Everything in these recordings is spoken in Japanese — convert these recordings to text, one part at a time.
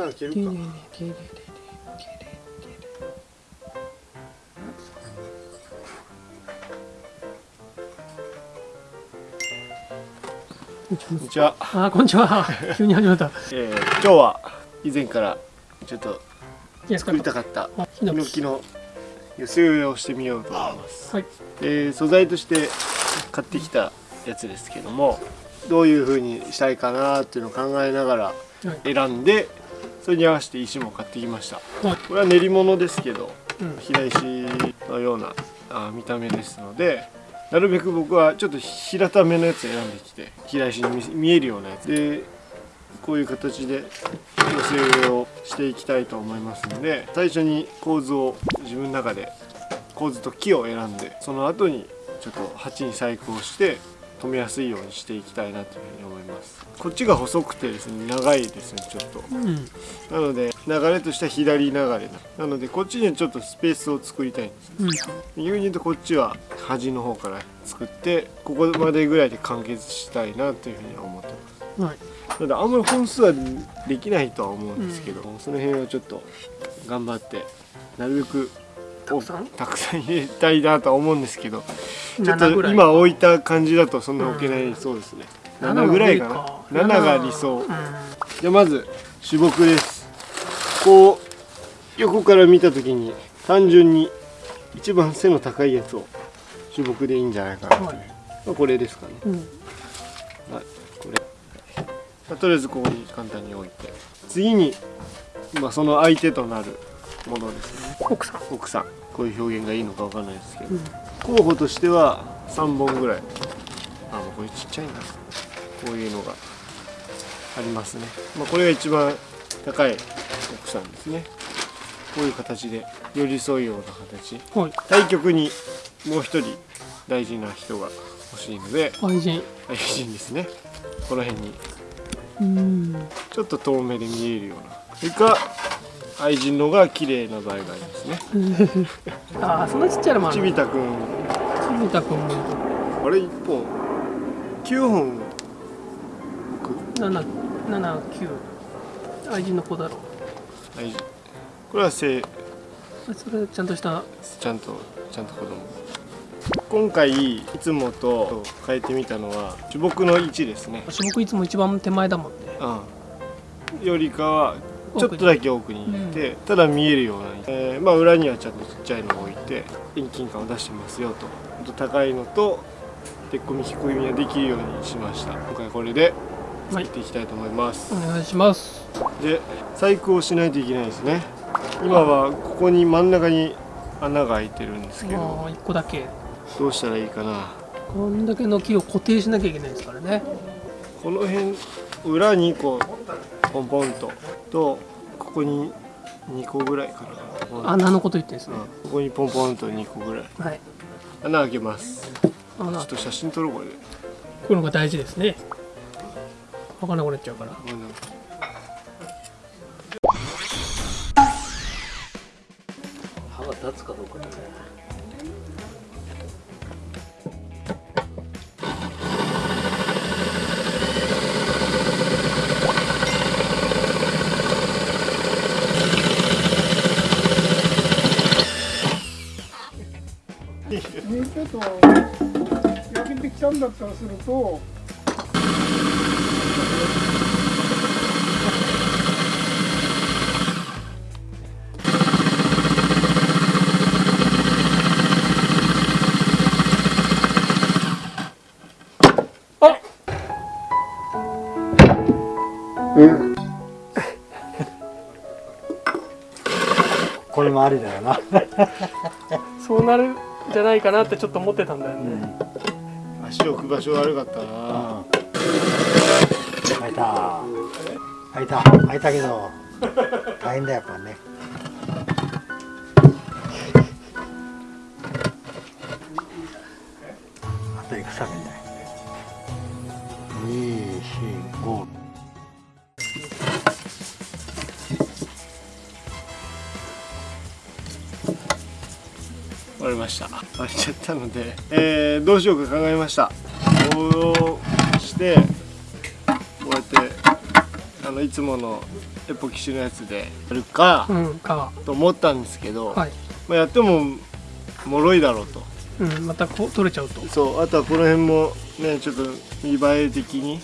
なの消えるかこんにちは。あこんにちは。急に始まった、えー、今日は以前からちょっと作りたかったヒノキ。の寄せ植えをしてみようと思います、はい、で素材として買ってきたやつですけどもどういう風にしたいかなっていうのを考えながら選んで、それに合わせて石も買ってきました、はい、これは練り物ですけど、うん、平石のようなあ見た目ですのでなるべく僕はちょっと平ためのやつ選んできて平石に見えるようなやつ。でこういう形で寄せ植えをしていきたいと思いますので最初に構図を自分の中で構図と木を選んでその後にちょっと鉢に細工をして止めやすいようにしていきたいなというふうに思います。こっちが細くてですね長いですねちょっと、うん、なので流れとしては左流れな。のでこっちにちょっとスペースを作りたいんです、うん、逆に言うとこっちは端の方から作ってここまでぐらいで完結したいなというふうに思ってます、はい。なのであんまり本数はできないとは思うんですけど、うん、その辺をちょっと頑張ってなるべくたくさん？たくさん入れたいなとは思うんですけどちょっと今置いた感じだとそんな置けないそうですね、うん、7ぐらいかな。7が理想、うん、じゃあまず主木ですこう横から見た時に単純に一番背の高いやつを主木でいいんじゃないかなという、はい、まあ、これですかね、うん、はい、これ、まあ、とりあえずここに簡単に置いて。次に、まあ、その相手となるものですね奥さん。奥さん。こういう表現がいいのかわかんないですけど、うん、候補としては3本ぐらい。あもうこれちっちゃいな。こういうのがありますね、まあ、これが一番高い奥さんですね。こういう形で寄り添うような形、はい、対局にもう一人大事な人が欲しいので愛人。愛人ですね。この辺に。うん。ちょっと遠目で見えるような。それか愛人のが綺麗な場合がありますね。ああそんなちっちゃいのもあるちびたくん。ちびたくん。もあれ一本。九本七七九。愛人の子だろ。う愛人。これは生。それちゃんとした？ちゃんとちゃんと子供。今回いつもと変えてみたのは主木の位置ですね。主木いつも一番手前だもんね。うん。よりかはちょっとだけ奥に行って、うん、ただ見えるような、えー、まあ、裏にはちゃんとちっちゃいのを置いて遠近感を出してますよと。高いのと鉄こみ低いみはできるようにしました。今回これで作っていきたいと思います、はい、お願いします。で細工をしないといけないですね。今はここに真ん中に穴が開いてるんですけど1個だけ。どうしたらいいかな。こんだけの木を固定しなきゃいけないですからね。この辺裏にこうポンポンととここに2個ぐらいかな。穴のこと言ってですね、うん、ここにポンポンと2個ぐらい、はい、穴開けます。ちょっと写真撮ろうこれこういうのが大事ですね。分かんなくなっちゃうからと焼けてきたんだったらすると これもありだよな。そうなるじゃないかなってちょっと思ってたんだよね、うん、足置く場所悪かったな、開いた。開いた。開いたけど大変だやっぱね割れました。割れちゃったので、えー、どうしようか考えました。こうしてこうやってあのいつものエポキシのやつでやるか、と思ったんですけど、はい、まあ、やってももろいだろうと、うん、またこう取れちゃうと。そうあとはこの辺もねちょっと見栄え的に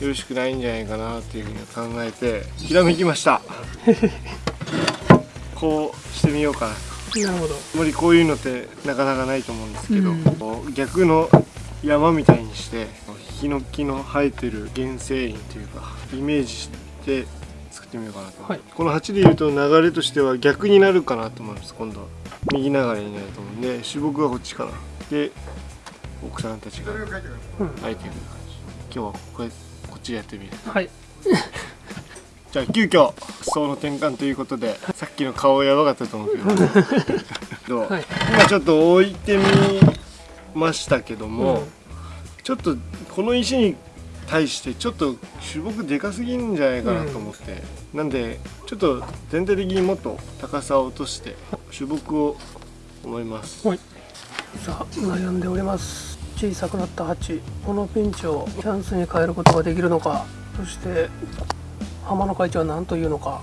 よろしくないんじゃないかなっていうふうに考えてひらめきました。こうしてみようかななるほど。あまりこういうのってなかなかないと思うんですけど、うん、逆の山みたいにしてヒノキの生えてる原生林というかイメージして作ってみようかなと、はい、この鉢でいうと流れとしては逆になるかなと思います。今度は右流れになると思うんで主木はこっちかな。で奥さんたちが生えてくる感じ、今日はこれこっちでやってみる。はいじゃあ急遽層の転換ということでさっきの顔やばかったと思うけど。はい、今ちょっと置いてみましたけども、うん、ちょっとこの石に対してちょっと主木でかすぎんじゃないかなと思って、うん、なんでちょっと全体的にもっと高さを落として主木を思います、はい、さあ悩んでおります。小さくなった鉢。このピンチをチャンスに変えることができるのか。そして浜野会長は何というのか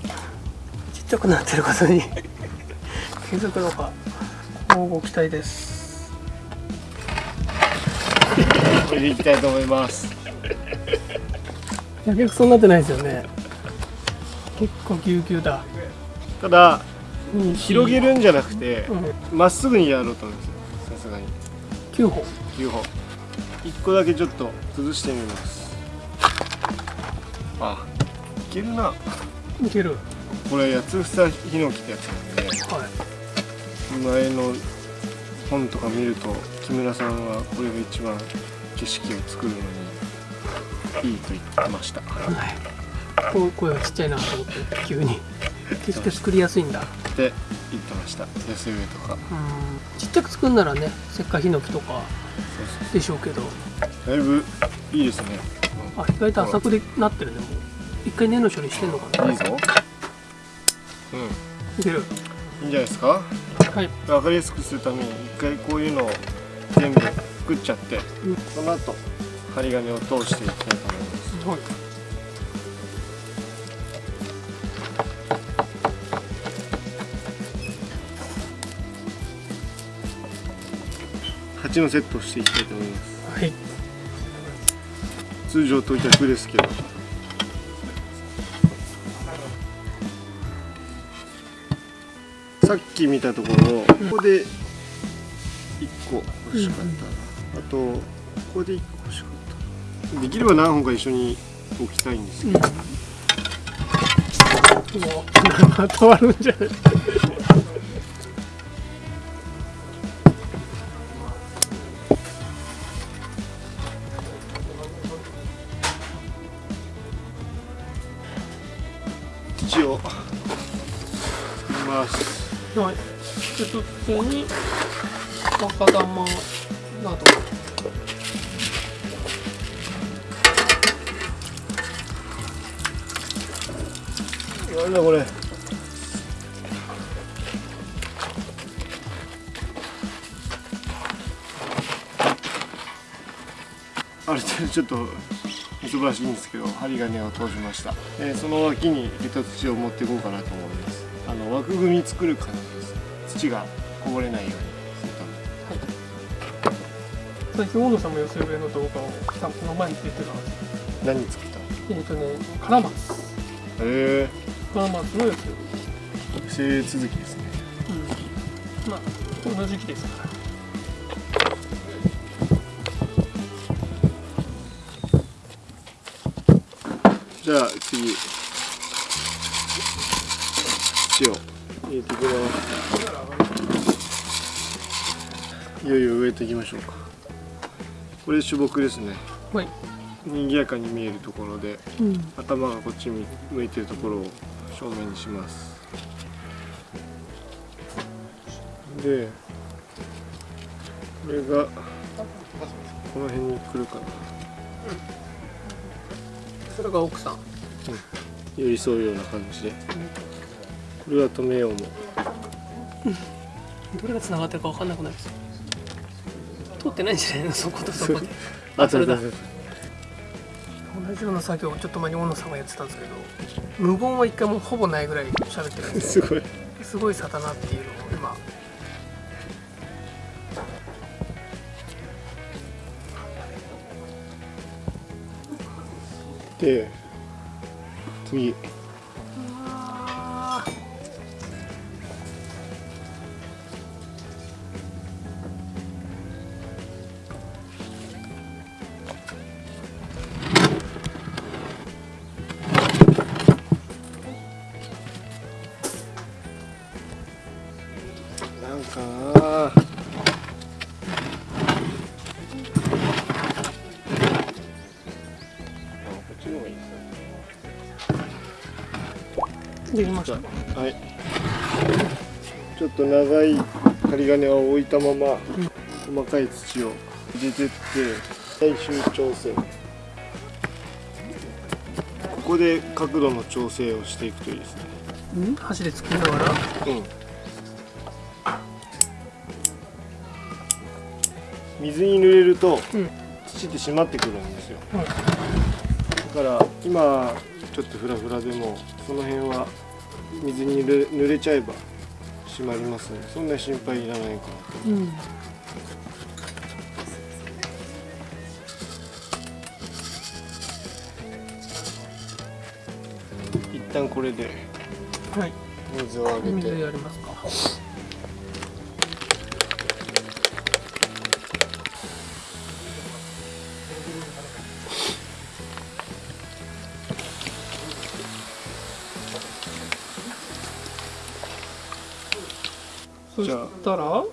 ちっちゃくなってることに 気づくのか乞うご期待です。これでいきたいと思います。やけくそになってないですよね。結構ぎゅうぎゅうだ。ただ、うん、広げるんじゃなくてま、うん、っすぐにやろうと思うんですよ。さすがに。9本9本1個だけちょっと崩してみます。あけるな。いける。これ八つ房ヒノキってやつなんで、はい、前の本とか見ると木村さんはこれが一番景色を作るのにいいと言ってました、はい、こ声がちっちゃいなと思って急に。決して作りやすいんだ。って言ってました安上とか。ちっちゃく作るならね石灰ヒノキとかでしょうけど。だいぶいいですね。あ意外と浅くでなってるねもう一回根の処理してんのかな？いいぞ。うん。いける。いいんじゃないですか？はい。分かりやすくするために一回こういうのを全部作っちゃって、うん、その後針金を通していきたいと思います、はい。鉢のセットをしていきたいと思います。はい。通常と逆ですけど。さっき見たところ、ここで1個欲しかった、あとここで1個欲しかったできれば何本か一緒に置きたいんですけど、うん、もう まとわるんじゃない？はい。で、普通に若玉など。なんだこれ。ある程度ちょっと忙しいんですけど針金を通しました、えー、その脇にヘタ土を持っていこうかなと思いますの枠組み作る感じです土がこぼれない。ようにするためはい。最近大野さんも寄せ植えの動画をこの前に出てたんです何作ったえっ、ーとねカラマツへえカラマツの寄せ植え続きですねうんまあこの時期ですからじゃあ次土を入れていきますいよいよ植えていきましょう。かこれ主木ですね。はい。賑やかに見えるところで、うん、頭がこっち向いてるところを正面にします。でこれがこの辺に来るかな、それが奥さん、うん、寄り添うような感じで、これは止めようも。どれが繋がってるか分かんなくないです通ってないんじゃないの？そことそこで あそれだ。同じような作業をちょっと前に大野さんがやってたんですけど無言は一回もほぼないぐらい喋ってるんですすごい。すごい差だなっていうのを今。で次できましたはい。ちょっと長い針金を置いたまま、細かい土を入れてって最終調整。ここで角度の調整をしていくといいですね。うん？箸で作りながら？うん。水に濡れるとうん。土って締まってくるんですよ。はいだから今ちょっとフラフラでもその辺は水に濡れちゃえば締まりますのでそんな心配いらないかなとうん一旦これで。はい。水をあげ水てやりますかそしたら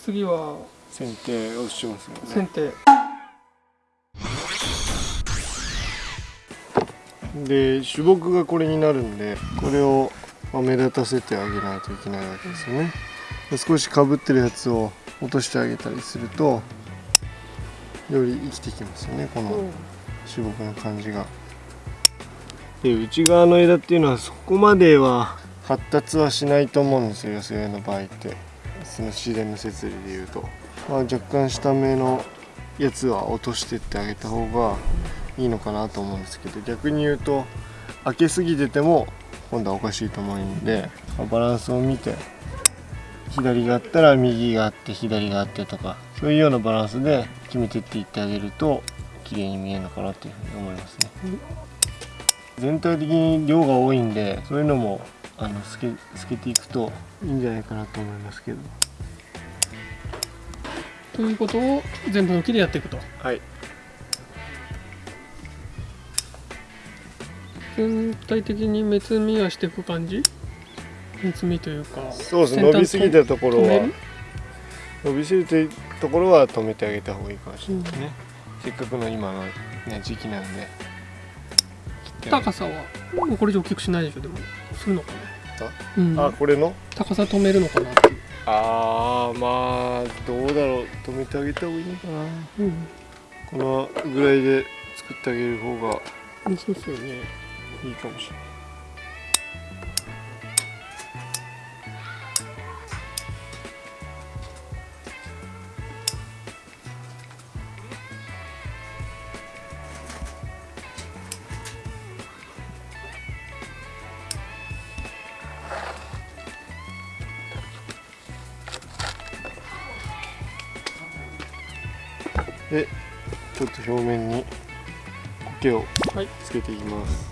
次は剪定をしますよね。剪定。で主木がこれになるんでこれをまあ目立たせてあげないといけないわけですよね。で少しかぶってるやつを落としてあげたりするとより生きてきますよねこの主木の感じが。で内側の枝っていうのはそこまでは発達はしないと思うんですよ寄せ植えの場合ってその自然の設理でいうと、まあ、若干下目のやつは落としてってあげた方がいいのかなと思うんですけど逆に言うと開けすぎてても今度はおかしいと思うんで、まバランスを見て左があったら右があって左があってとかそういうようなバランスで決めてっていってあげると綺麗に見えるのかなというふうに思いますね。全体的に量が多いんでそういうのもあの透け透けていくといいんじゃないかなと思いますけど。ということを全部の木でやっていくと。はい。全体的に目摘みはしていく感じ？目摘みというか。そうです伸びすぎたところは。伸びすぎたところは止めてあげた方がいいかもしれないですね、せっかくの今の、ね、時期なん。で高さはもうこれ以上大きくしないでしょでもするのかなうん。あこれの？高さ止めるのかなっていう。あーまあどうだろう。止めてあげた方がいいのかな。うん。このぐらいで作ってあげる方がそうですよね。いいかもしれないでちょっと表面に苔をはい。つけていきます、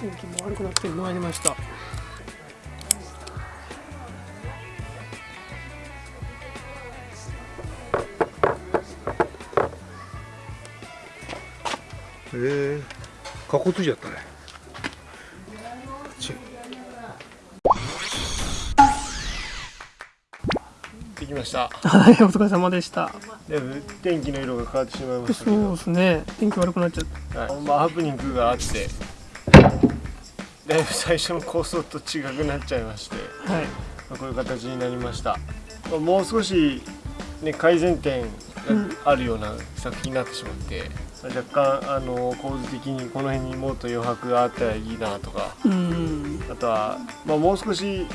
天気も悪くなってまいりました。ええかこついちゃったねきました。はいお疲れ様でした。でも天気の色が変わってしまいましたけそうど、ですね。天気悪くなっちゃった。はい、まあハプニングがあって。だいぶ最初の構想と違くなっちゃいまして、はい。まあこういう形になりました、まあもう少し、ね、改善点があるような作品になってしまって、まあ若干あの構図的にこの辺にもっと余白があったらいいなとか。うん。あとは、まあ、もう少し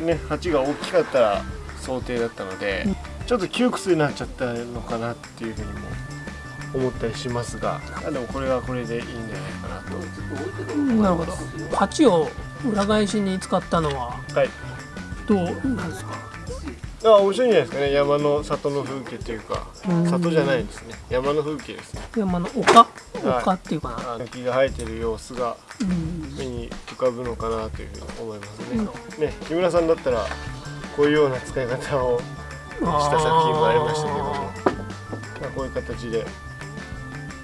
ね鉢が大きかったら想定だったので、ちょっと窮屈になっちゃったのかなっていうふうにも思ったりしますが。あでもこれはこれでいいんじゃないかなと。なるほど。鉢を裏返しに使ったのははい。どうなんですか？あ面白いんじゃないですかね。山の里の風景というかうん。里じゃないですね。山の風景ですね。山の丘？丘っていうかな、あの木が生えてる様子がうん。目に浮かぶのかなというふうに思いますね。ね木村さんだったらこういうような使い方をした作品もありましたけども、まあ、こういう形で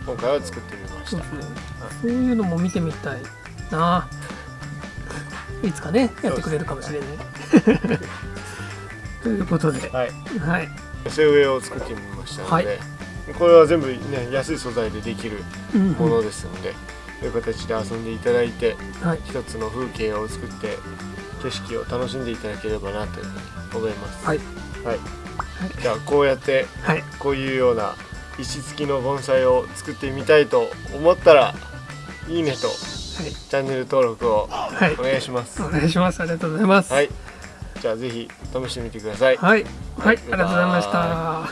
今回は作ってみました。ねそう。い。うのも見てみたいな。いつかねやってくれるかもしれない。ということで。はい、はい。寄せ植えを作ってみましたので、はい。これは全部ね安い素材でできるうん。ものですので、こういう形で遊んでいただいてはい。一つの風景を作って景色を楽しんでいただければなというふうに思います。はい。はい、じゃあこうやってはい。こういうような石付きの盆栽を作ってみたいと思ったらいいねとチャンネル登録をはい。お願いします。お願いします。ありがとうございます。はい、じゃあぜひ試してみてください。はい、はい、ありがとうございました。